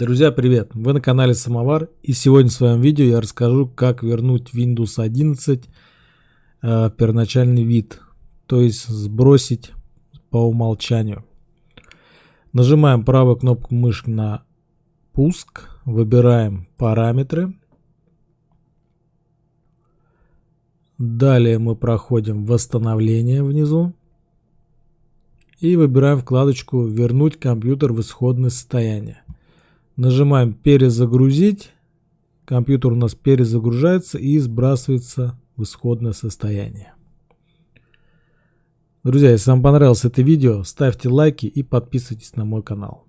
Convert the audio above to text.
Друзья, привет! Вы на канале Самовар и сегодня в своем видео я расскажу, как вернуть Windows 11 э, в первоначальный вид, то есть сбросить по умолчанию. Нажимаем правую кнопку мышки на пуск, выбираем параметры. Далее мы проходим восстановление внизу и выбираем вкладочку «Вернуть компьютер в исходное состояние». Нажимаем перезагрузить. Компьютер у нас перезагружается и сбрасывается в исходное состояние. Друзья, если вам понравилось это видео, ставьте лайки и подписывайтесь на мой канал.